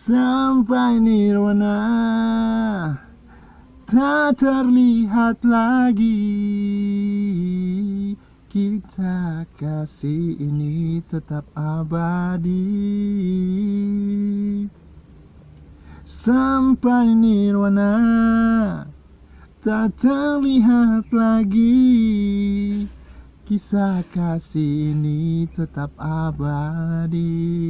Sampai nirwana. Tak terlihat lagi. Kita kasih ini tetap abadi. Sampai nirwana. Tak terlihat lagi. Kisah kasih ini tetap abadi.